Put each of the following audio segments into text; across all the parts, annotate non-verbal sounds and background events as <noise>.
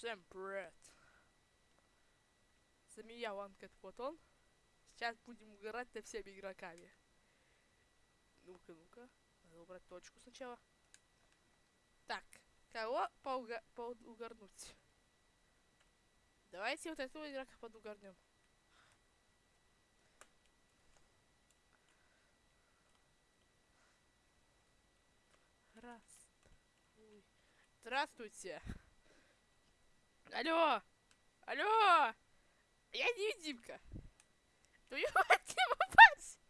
Всем привет. За меня Ванкет он. Сейчас будем играть со всеми игроками. Ну-ка, ну-ка. Надо убрать точку сначала. Так, кого поуга поугарнуть? Давайте вот этого игрока подугарнем. Раз. Ой. Здравствуйте. Алло! Алло! Я невидимка. <laughs> Ну <laughs> я хотела попасть.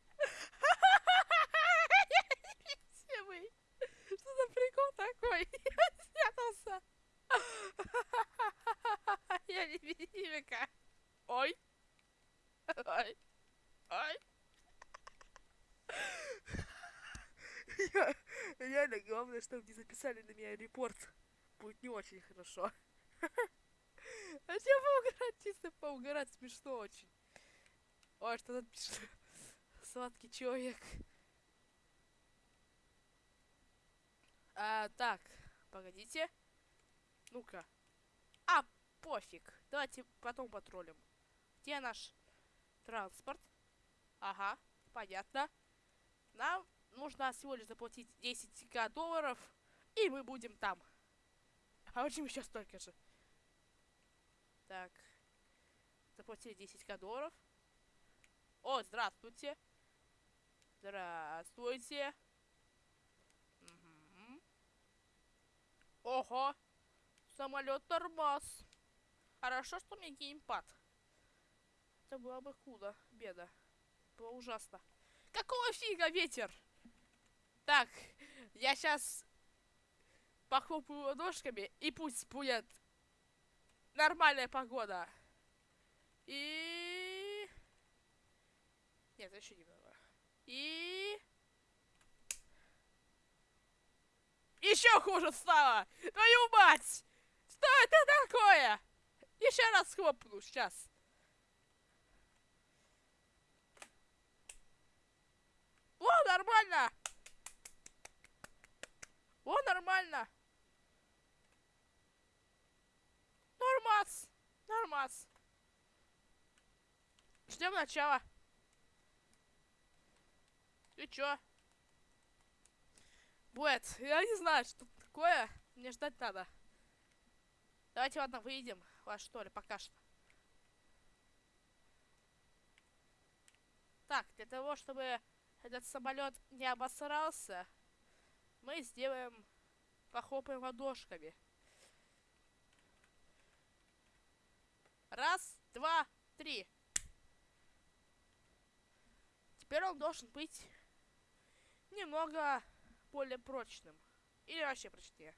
Невидимый. Что за прикол такой? <laughs> Я спрятался. Я невидимка. Ой. Ой. Ой. Я, реально, главное, чтобы не записали на меня репорт. Будет не очень хорошо. Все поугарать, чисто поугарать, смешно очень. Ой, что тут пишет? <laughs> Сладкий человек. А, так, погодите. Ну-ка. А, пофиг. Давайте потом патрулим. Где наш транспорт? Ага, понятно. Нам нужно всего лишь заплатить 10к долларов, и мы будем там. А очень еще столько же. Так. Заплатили 10к долларов. О, здравствуйте. Здравствуйте. Угу. Ого. Самолет тормоз. Хорошо, что у меня геймпад. Это было бы худо. Беда. Было ужасно. Какого фига ветер? Так, я сейчас похлопаю ладошками, и пусть будет нормальная погода. И... Нет, еще немного. И... Еще хуже стало! Твою мать! Что это такое? Еще раз хлопну, сейчас. О, нормально! О, нормально! Нормас! Нормас! Ждем начала. Ты чё? Будет, я не знаю, что такое. Мне ждать надо. Давайте, ладно, выйдем. Вас что ли, пока что. Так, для того, чтобы этот самолет не обосрался, мы сделаем, похлопаем ладошками. Раз, два, три. Теперь он должен быть немного более прочным. Или вообще прочнее.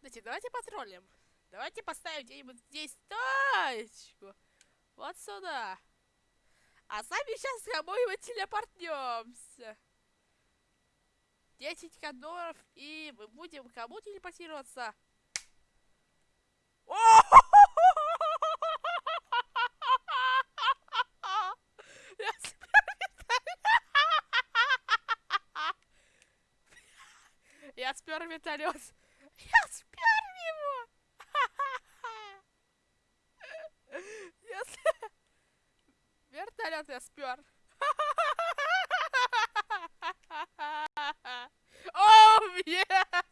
Давайте, давайте потроллим. Давайте поставим где-нибудь здесь точку. Вот сюда. А сами сейчас с кому-нибудь телепортнемся. 10 долларов, и мы будем кому телепортироваться. Я спер вертолет. Я спер его. Вертолет я спер. О, yeah!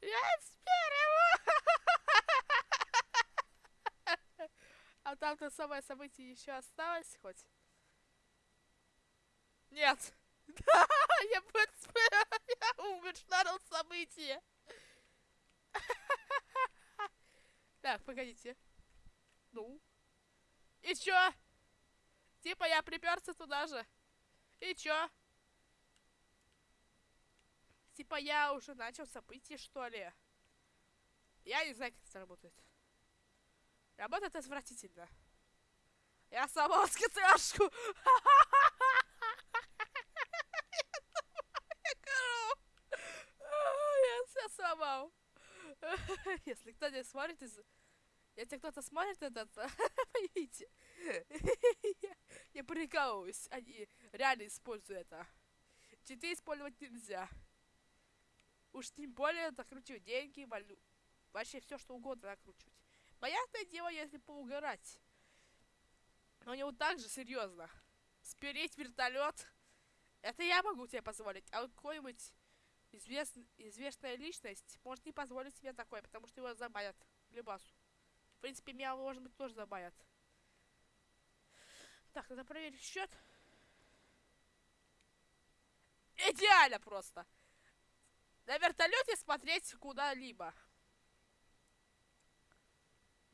Я спер его. А там-то самое событие еще осталось хоть? Нет. Да, <laughs> я я умер на событие. <laughs> Так, погодите. Ну? И чё? Типа я приперся туда же. И чё? Типа я уже начал событие, что ли? Я не знаю, как это работает. Работает отвратительно. Я сломал <laughs> скидашку. Я все сломал. <laughs> Если кто не смотрит из... Если кто-то смотрит этот, <laughs> поймите. я прикалываюсь, они реально используют это. Читы использовать нельзя. Уж тем более накручивать деньги, валю... Вообще все, что угодно накручивать. Понятное дело, если поугарать. Но не вот так же серьезно. Спереть вертолет. Это я могу тебе позволить. А вот какой-нибудь извест... известная личность может не позволить себе такое, потому что его забанят. Любасу. В принципе, меня, может быть, тоже забанят. Так, надо проверить счет. Идеально просто. На вертолете смотреть куда-либо.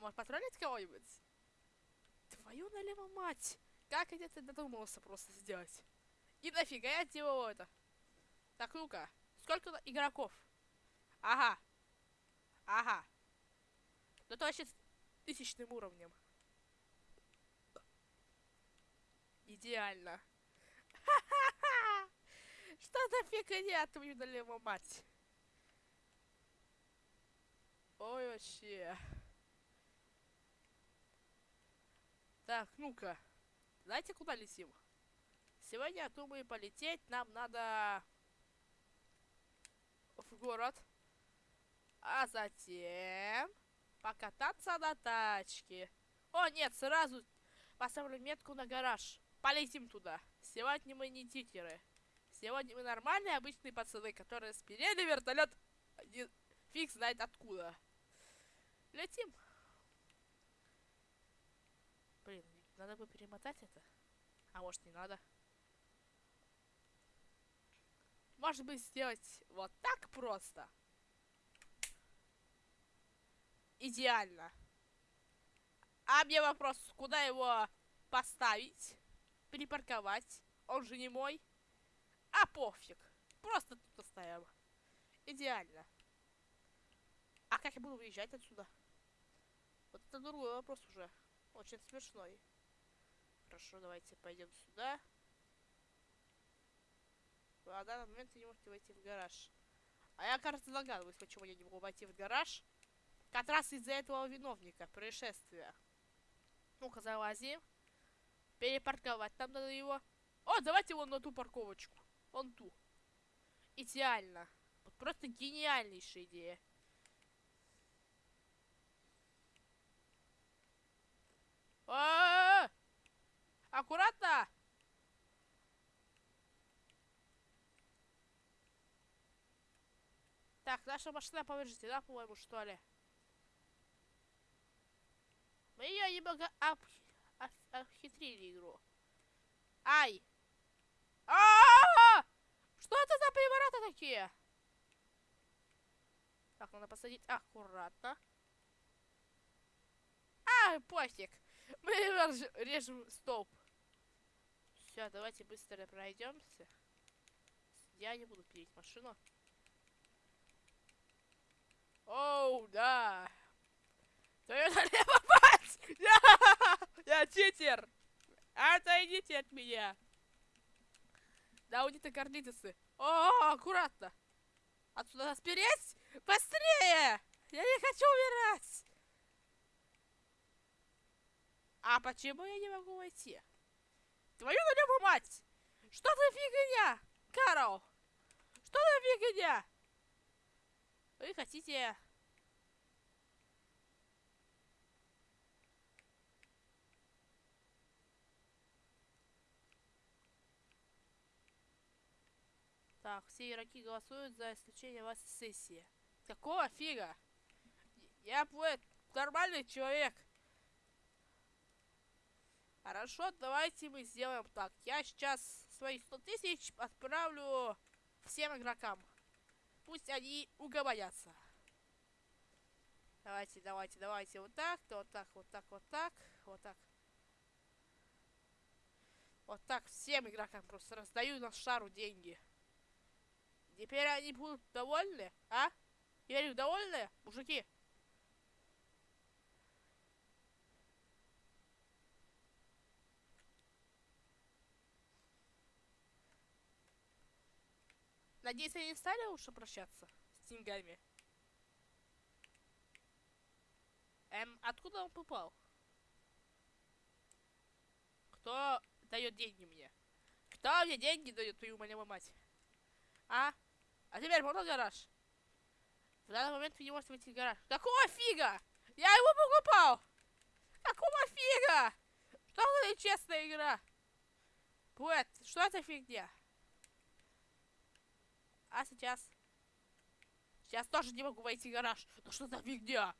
Может, потроллить кого-нибудь? Твою налево мать! Как я это додумался просто сделать? И нафига я делал это? Так, ну-ка. Сколько игроков? Ага. Ага. Ну вообще с тысячным уровнем. Идеально. <laughs> Что за фигня твою налево мать? Ой, вообще. Так, ну-ка. Знаете, куда летим? Сегодня, я думаю, полететь нам надо в город. А затем покататься на тачке. О, нет, сразу поставлю метку на гараж. Полетим туда. Сегодня мы не тикеры. Сегодня мы нормальные обычные пацаны, которые спирели вертолет. Не... Фиг знает откуда. Летим. Блин, надо бы перемотать это. А может не надо. Может быть сделать вот так просто. Идеально. А мне вопрос, куда его поставить? Припарковать? Он же не мой. А пофиг. Просто тут оставим. Идеально. А как я буду выезжать отсюда? Вот это другой вопрос уже. Очень смешной. Хорошо, давайте пойдем сюда. А в данный момент вы не можете войти в гараж. А я, кажется, догадываюсь, почему я не могу войти в гараж. Как раз из-за этого виновника происшествия. Ну-ка, залазим. Перепарковать там надо его. О, давайте его на ту парковочку. Вон ту. Идеально. Вот просто гениальнейшая идея. А -а -а! Аккуратно! Так, наша машина повреждена, по-моему, что ли? Мы ее немного об... об... обхитрили игру. Ай! А, -а, а Что это за перевороты такие? Так, надо посадить аккуратно. А, пофиг. Мы режем столб. Все, давайте быстро пройдемся. Я не буду пилить машину. Оу, да. Твою налево, <laughs> мать! Я читер! Отойдите от меня! Да, у них карлитосы. О, аккуратно! Отсюда нас переть? Быстрее! Я не хочу умирать! А почему я не могу войти? Твою налево, мать! Что за фигня? Карл! Что за фигня? Вы хотите... Так, все игроки голосуют за исключение вас из сессии. Какого фига? Я будет нормальный человек. Хорошо, давайте мы сделаем так. Я сейчас свои 100 тысяч отправлю всем игрокам. Пусть они уговорятся. Давайте, давайте, давайте. Вот так, вот так, вот так, вот так, вот так. Вот так всем игрокам просто раздаю на шару деньги. Теперь они будут довольны, а? Теперь довольны, мужики? Надеюсь, они стали лучше прощаться с деньгами. Эм, откуда он попал? Кто дает деньги мне? Кто мне деньги дает, твою мою мать? А? А теперь можно гараж? В данный момент вы не можете войти в гараж. Какого фига? Я его покупал! Какого фига? Что за нечестная игра? Бэт, что это фигня? А сейчас? Сейчас тоже не могу войти в гараж. Ну что за фигня?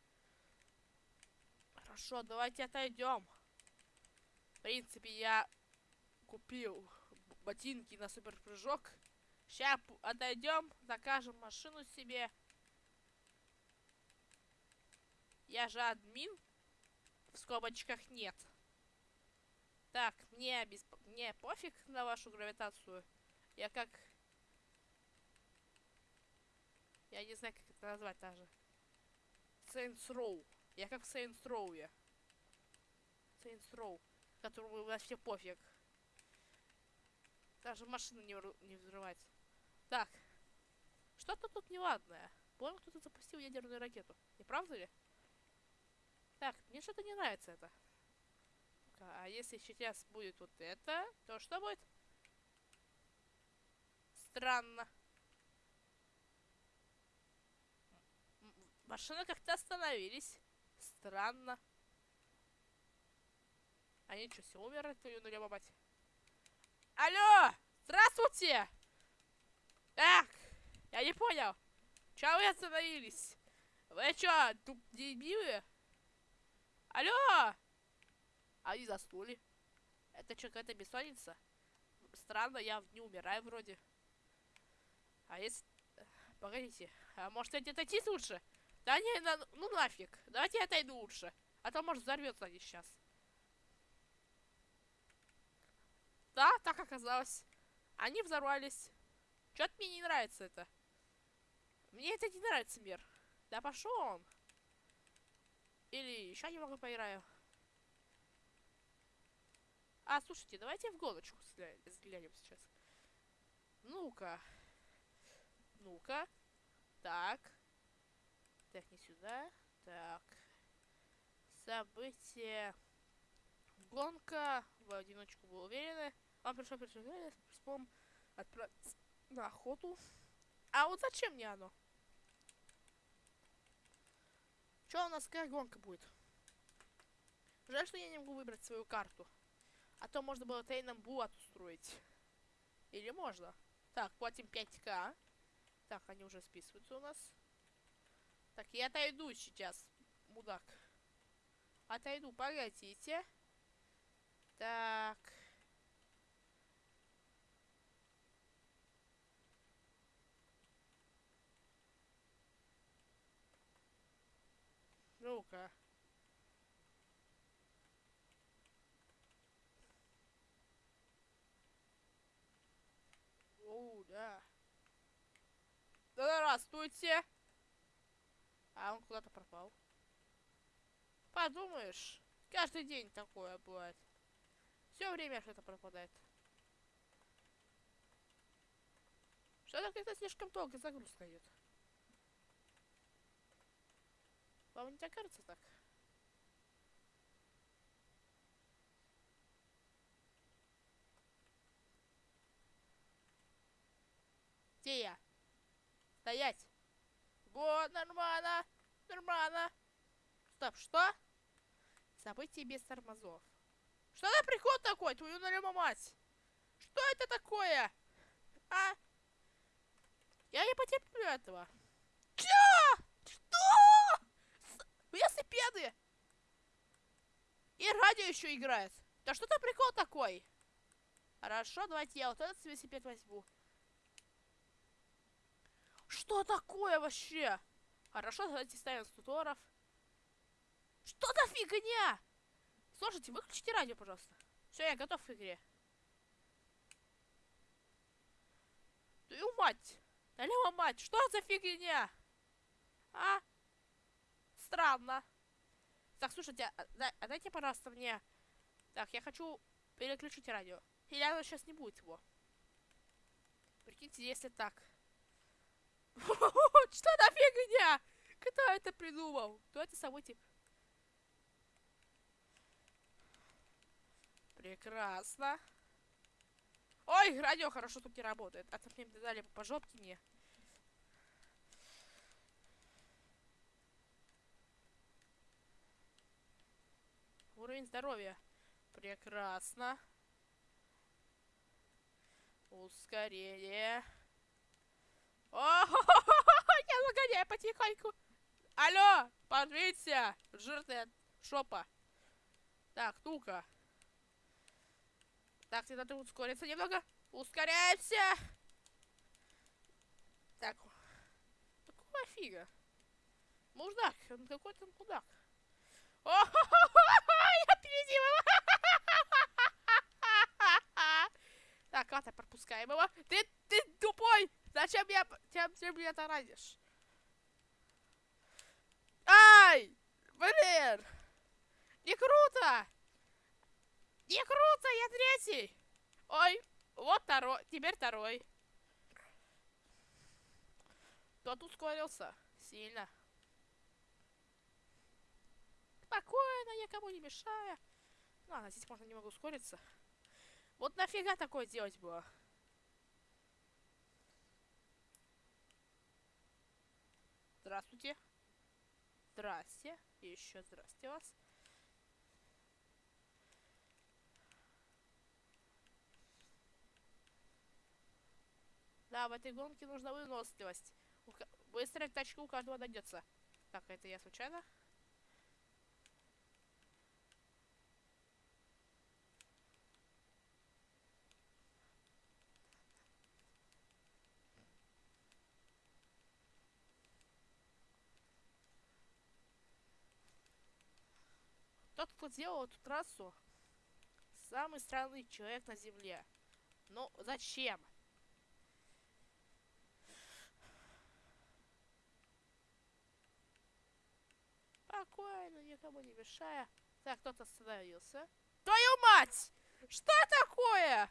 Хорошо, давайте отойдем. В принципе, я купил ботинки на супер прыжок. Сейчас отойдем, закажем машину себе. Я же админ. В скобочках нет. Так, мне, без... мне пофиг на вашу гравитацию. Я как... Я не знаю, как это назвать даже. Saints Row. Я как в Saints Row. Я. Saints Row. Которому вообще пофиг. Даже машина не, не взрывается. Так. Что-то тут неладное. Понял, кто-то запустил ядерную ракету. Не правда ли? Так, мне что-то не нравится это. А если сейчас будет вот это, то что будет? Странно. Машины как-то остановились. Странно. Они что, все умерли, твою нуля мать? Алло! Здравствуйте! Так, я не понял. Чего вы остановились? Вы что, тут дебилы? Алло! Они заснули. Это что, какая-то бессонница? Странно, я не умираю вроде. А если... Погодите, а может эти отойти лучше? Да не, на... ну нафиг. Давайте я отойду лучше. А то может взорвется они сейчас. Да, так оказалось. Они взорвались. Что-то мне не нравится это. Мне это не нравится мир. Да пошел он. Или еще немного поиграю. А, слушайте, давайте в гоночку взглянем сейчас. Ну-ка. Ну-ка. Не сюда. Так. Событие. Гонка. В одиночку был уверены. Он пришел, пришел, вспомнил отправиться на охоту. А вот зачем мне оно? Что у нас какая гонка будет? Жаль, что я не могу выбрать свою карту. А то можно было Тейном Булат устроить. Или можно. Так, платим 5к. Так, они уже списываются у нас. Так, я отойду сейчас, мудак. Отойду, погодите. Так. Ну-ка. О, да. Здравствуйте. А он куда-то пропал. Подумаешь, каждый день такое бывает. Все время что-то пропадает. Что-то как-то слишком долго загрузка идет. Вам не кажется так? Где я? Стоять! Вот, нормально! Нормально! Стоп, что? Событие без тормозов. Что за прикол такой, твою налема мать? Что это такое? А? Я не потерплю этого. Чё? Что? велосипеды! И радио еще играет. Да что то прикол такой? Хорошо, давайте я вот этот велосипед возьму. Что такое вообще? Хорошо, давайте ставим стуторов. Что за фигня? Слушайте, выключите радио, пожалуйста. Все, я готов к игре. Твою мать! Налево мать, что за фигня? А? странно. Так, слушайте, а, а дайте, пожалуйста, мне... Так, я хочу переключить радио. Или оно сейчас не будет его. Прикиньте, если так. Что за фигня? Кто это придумал? Кто это собой тип? Прекрасно. Ой, радио хорошо тут не работает. А то мне дали по жопке мне. Уровень здоровья. Прекрасно. Ускорение. О, я загоняю потихоньку. Алло, подвинься, жирная шопа. Так, ну-ка. Так, тебе надо ускориться немного. Ускоряемся. Так. Какого фига? Мудак, он какой-то мудак. О, я опередил его. Так, ладно, пропускаем его. Ты, ты тупой! Зачем меня, зачем ты меня таранишь? Ай! Блин! Не круто! Не круто, я третий! Ой, вот второй, теперь второй. Тот ускорился сильно. Спокойно, никому не мешая. Ладно, здесь можно немного ускориться. Вот нафига такое делать было? Здравствуйте. Здрасте. И еще здрасте вас. Да, в этой гонке нужна выносливость. Быстрая тачка у каждого найдется. Так, это я случайно? Тот, кто сделал эту трассу, самый странный человек на Земле. Но зачем? Спокойно, никому не мешая. Так, кто-то остановился. Твою мать! Что такое?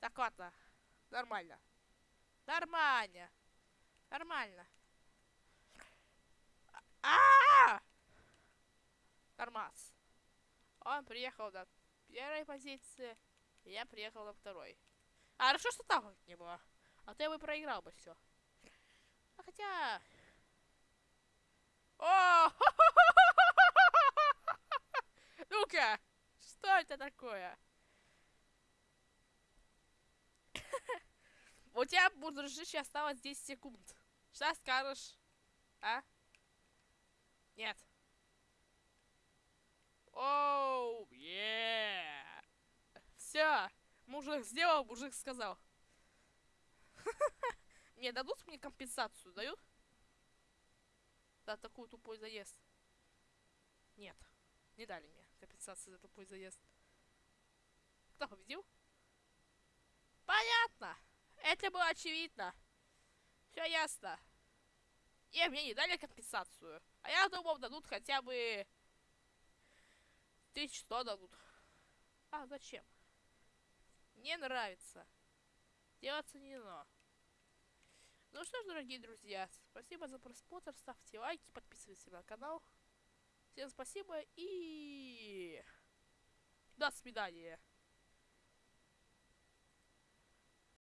Так, ладно. Нормально. Нормально. Нормально. А! -а, -а! Тормоз. Он приехал на первой позиции, я приехал на второй. А хорошо, что так не было. А то я бы проиграл бы все. А хотя... О! <laughs> Ну-ка! Что это такое? У тебя, дружище, осталось 10 секунд. Что скажешь? А? Нет. Оу, е Все. Мужик сделал, мужик сказал. <laughs> Мне дадут мне компенсацию, дают? За такой тупой заезд. Нет, не дали мне компенсацию за тупой заезд. Кто победил? Понятно. Это было очевидно. Все ясно. И мне не дали компенсацию. А я думал, дадут хотя бы Тысяч сто дадут. А, зачем? Не нравится. Делаться не но. Ну что ж, дорогие друзья, спасибо за просмотр, ставьте лайки, подписывайтесь на канал. Всем спасибо и до свидания.